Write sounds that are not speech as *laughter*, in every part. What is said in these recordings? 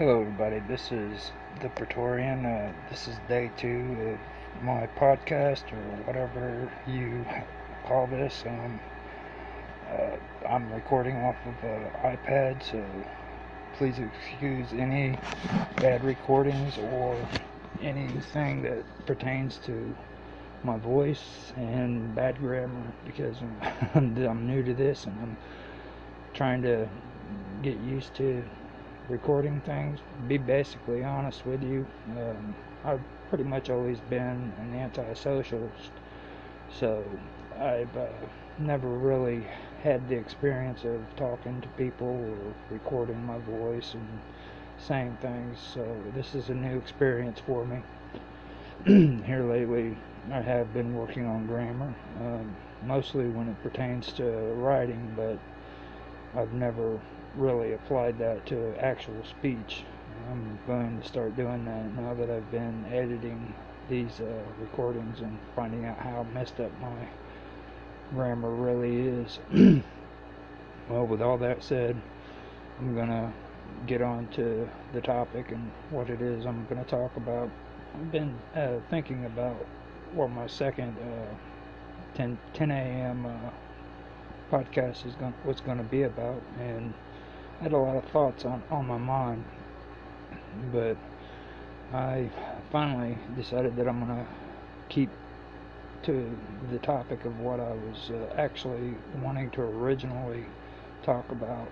Hello, everybody. This is the Praetorian. Uh, this is day two of my podcast, or whatever you call this. Um, uh, I'm recording off of an iPad, so please excuse any bad recordings or anything that pertains to my voice and bad grammar because I'm, *laughs* I'm new to this and I'm trying to get used to recording things. Be basically honest with you, um, I've pretty much always been an anti-socialist, so I've uh, never really had the experience of talking to people or recording my voice and saying things. So this is a new experience for me. *clears throat* Here lately, I have been working on grammar, um, mostly when it pertains to writing, but I've never really applied that to actual speech. I'm going to start doing that now that I've been editing these uh, recordings and finding out how messed up my grammar really is. *clears throat* well, with all that said, I'm going to get on to the topic and what it is I'm going to talk about. I've been uh, thinking about what my second uh, 10, 10 a.m. Uh, podcast is going what's going to be about, and I had a lot of thoughts on on my mind, but I finally decided that I'm going to keep to the topic of what I was uh, actually wanting to originally talk about.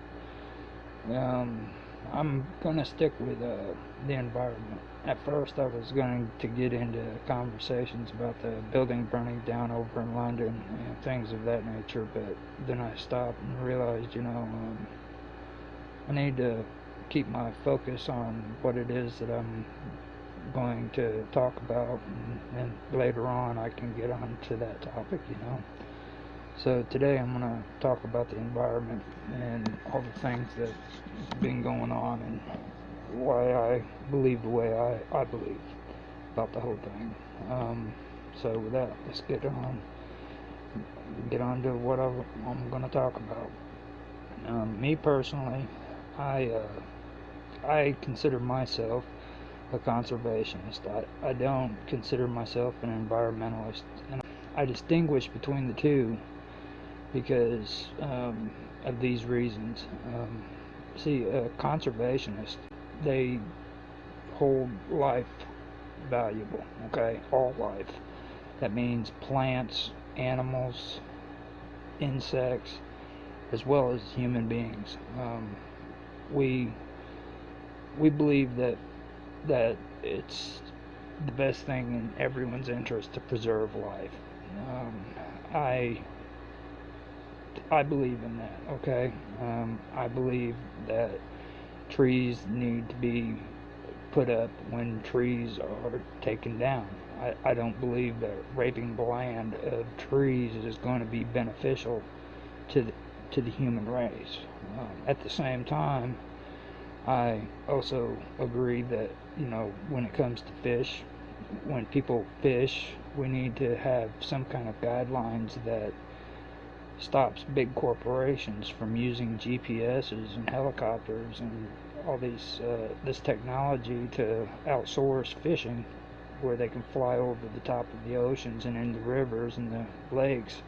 Um, I'm going to stick with uh, the environment. At first, I was going to get into conversations about the building burning down over in London and things of that nature, but then I stopped and realized, you know, um, I need to keep my focus on what it is that I'm going to talk about, and, and later on I can get on to that topic, you know. So today I'm going to talk about the environment and all the things that's been going on and why I believe the way I, I believe about the whole thing. Um, so with that, let's get on get on to what I'm, I'm going to talk about. Um, me personally, I uh, I consider myself a conservationist. I, I don't consider myself an environmentalist. And I distinguish between the two because um, of these reasons. Um, see, a conservationist, they hold life valuable, okay? All life. That means plants, animals, insects, as well as human beings. Um, we we believe that that it's the best thing in everyone's interest to preserve life. Um, I I believe in that. Okay, um, I believe that trees need to be put up when trees are taken down. I, I don't believe that raping the land of trees is going to be beneficial to the, to the human race. Um, at the same time, I also agree that you know when it comes to fish, when people fish, we need to have some kind of guidelines that stops big corporations from using GPSs and helicopters and all these uh, this technology to outsource fishing where they can fly over the top of the oceans and in the rivers and the lakes.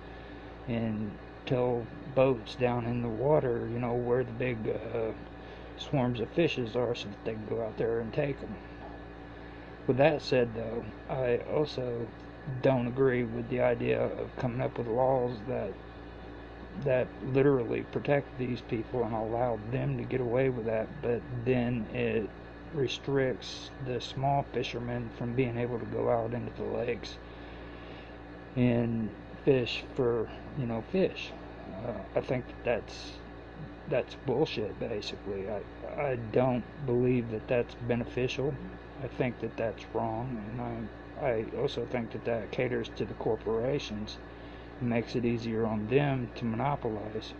And tell boats down in the water you know where the big uh, swarms of fishes are so that they can go out there and take them with that said though I also don't agree with the idea of coming up with laws that that literally protect these people and allow them to get away with that, but then it restricts the small fishermen from being able to go out into the lakes and fish for you know fish. Uh, I think that's that's bullshit. Basically, I I don't believe that that's beneficial. I think that that's wrong, and I I also think that that caters to the corporations makes it easier on them to monopolize.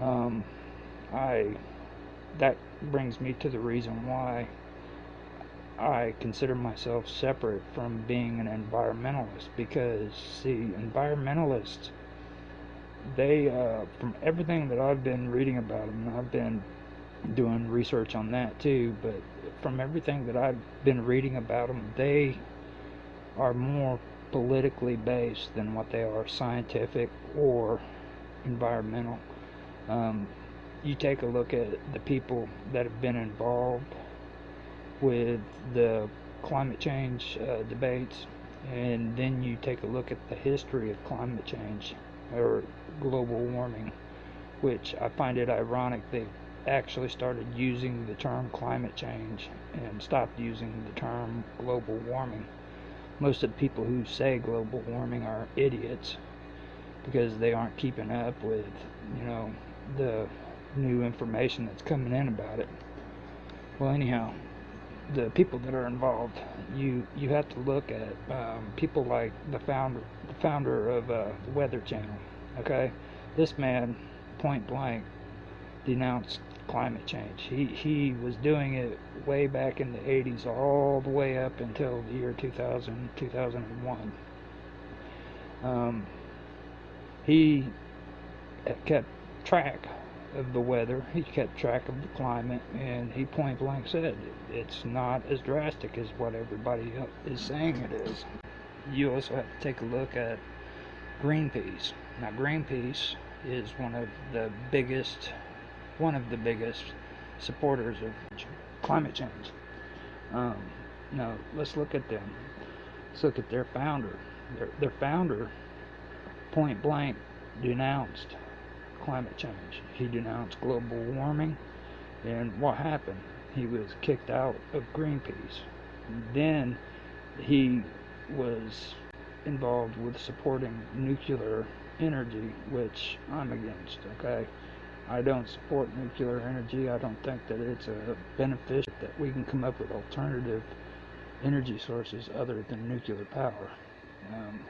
Um, I that brings me to the reason why I consider myself separate from being an environmentalist because see environmentalists they uh, from everything that I've been reading about them I've been doing research on that too. But from everything that I've been reading about them, they are more politically based than what they are scientific or environmental. Um, you take a look at the people that have been involved with the climate change uh, debates, and then you take a look at the history of climate change or global warming, which I find it ironic they actually started using the term climate change and stopped using the term global warming. Most of the people who say global warming are idiots because they aren't keeping up with, you know, the new information that's coming in about it. Well, anyhow, the people that are involved, you you have to look at um, people like the founder, the founder of uh, the Weather Channel. Okay, this man, point blank, denounced climate change. He he was doing it way back in the 80s, all the way up until the year 2000, 2001. Um, he kept track of the weather. *laughs* He kept track of the climate, and he point blank said it's not as drastic as what everybody is saying it is. You also have to take a look at Greenpeace. Now, Greenpeace is one of the biggest, one of the biggest supporters of climate change. Um, now, let's look at them. Let's look at their founder. Their, their founder, point blank, denounced climate change. He denounced global warming, and what happened? He was kicked out of Greenpeace. Then he was involved with supporting nuclear energy, which I'm against, okay? I don't support nuclear energy. I don't think that it's a benefit that we can come up with alternative energy sources other than nuclear power. Um,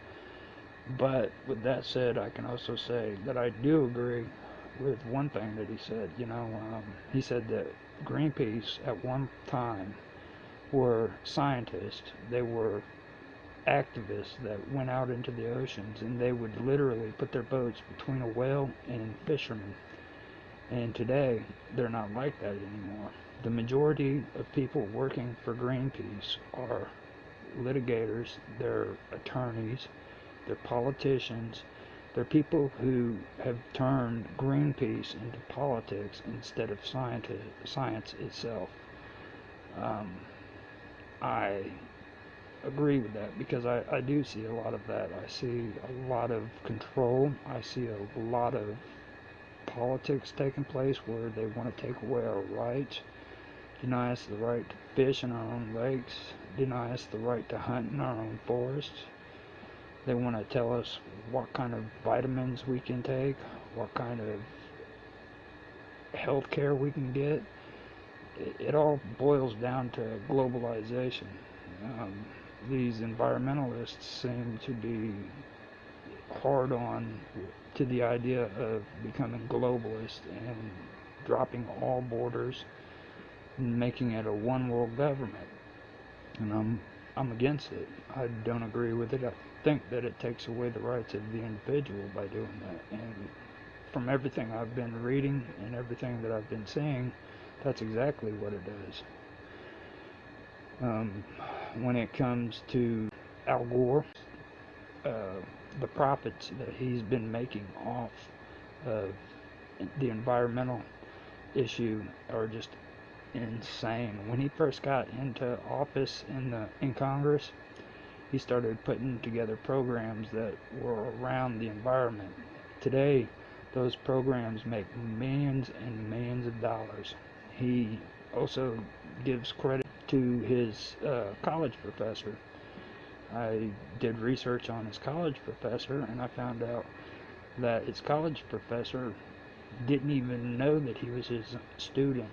but with that said, I can also say that I do agree with one thing that he said. You know, um, he said that Greenpeace at one time were scientists. They were activists that went out into the oceans and they would literally put their boats between a whale and fishermen. And today, they're not like that anymore. The majority of people working for Greenpeace are litigators, they're attorneys, they're politicians. They're people who have turned Greenpeace into politics instead of science, science itself. Um, I agree with that because I, I do see a lot of that. I see a lot of control. I see a lot of politics taking place where they want to take away our rights, deny us the right to fish in our own lakes, deny us the right to hunt in our own forests, they want to tell us what kind of vitamins we can take, what kind of health care we can get. It, it all boils down to globalization. Um, these environmentalists seem to be hard on to the idea of becoming globalist and dropping all borders and making it a one world government. And I'm I'm against it. I don't agree with it. I think that it takes away the rights of the individual by doing that. And from everything I've been reading and everything that I've been seeing, that's exactly what it does. Um, when it comes to Al Gore, uh, the profits that he's been making off of the environmental issue are just insane. When he first got into office in the in Congress, he started putting together programs that were around the environment. Today, those programs make millions and millions of dollars. He also gives credit to his uh, college professor. I did research on his college professor and I found out that his college professor didn't even know that he was his student.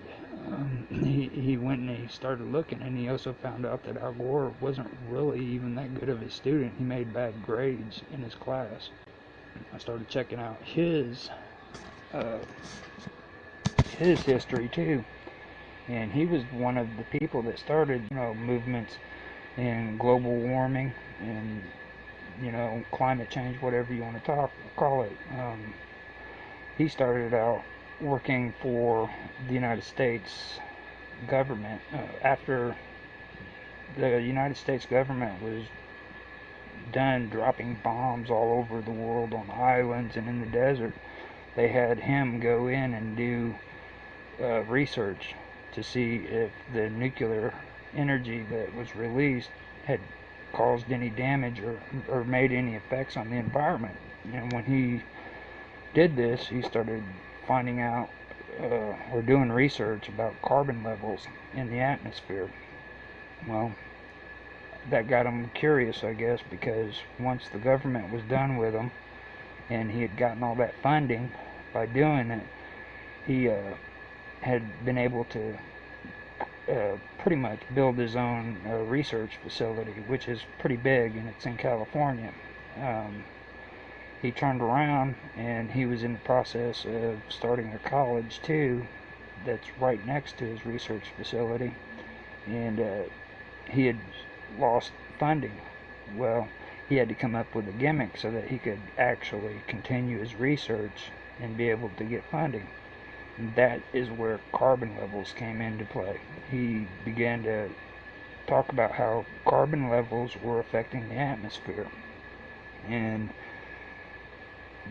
Um, he, he went and he started looking, and he also found out that Al Gore wasn't really even that good of a student. He made bad grades in his class. I started checking out his uh, his history too, and he was one of the people that started, you know, movements in global warming and you know, climate change, whatever you want to talk call it. Um, he started out, working for the United States government uh, after the United States government was done dropping bombs all over the world on islands and in the desert. They had him go in and do uh, research to see if the nuclear energy that was released had caused any damage or, or made any effects on the environment. And when he did this, he started finding out uh, or doing research about carbon levels in the atmosphere. Well, that got him curious, I guess, because once the government was done with him and he had gotten all that funding by doing it, he uh, had been able to uh, pretty much build his own uh, research facility, which is pretty big and it's in California. Um, he turned around and he was in the process of starting a college too that's right next to his research facility. And uh, he had lost funding. Well he had to come up with a gimmick so that he could actually continue his research and be able to get funding. And that is where carbon levels came into play. He began to talk about how carbon levels were affecting the atmosphere. And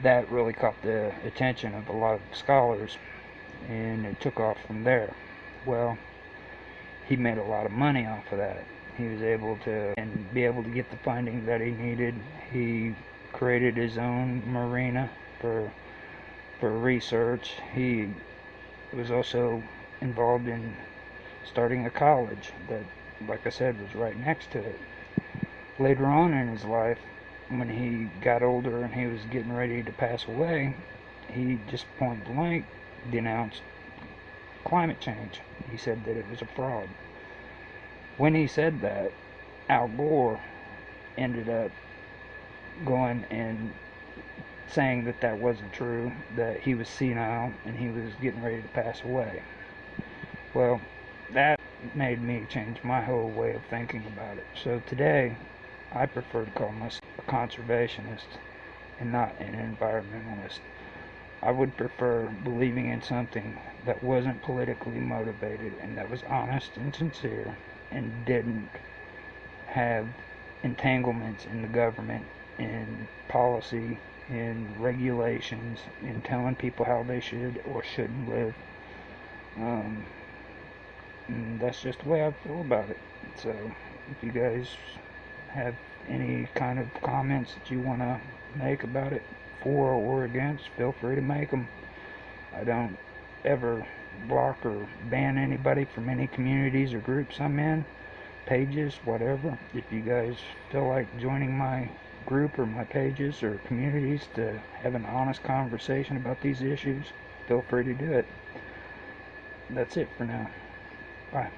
that really caught the attention of a lot of scholars and it took off from there. Well, he made a lot of money off of that. He was able to and be able to get the funding that he needed. He created his own marina for for research. He was also involved in starting a college that like I said was right next to it. Later on in his life, when he got older and he was getting ready to pass away, he just point blank denounced climate change. He said that it was a fraud. When he said that, Al Gore ended up going and saying that that wasn't true, that he was senile and he was getting ready to pass away. Well, that made me change my whole way of thinking about it. So today, I prefer to call myself a conservationist and not an environmentalist. I would prefer believing in something that wasn't politically motivated and that was honest and sincere and didn't have entanglements in the government, in policy, in regulations, in telling people how they should or shouldn't live. Um, that's just the way I feel about it. So, if you guys have any kind of comments that you want to make about it, for or against, feel free to make them. I don't ever block or ban anybody from any communities or groups I'm in, pages, whatever. If you guys feel like joining my group or my pages or communities to have an honest conversation about these issues, feel free to do it. That's it for now. Bye.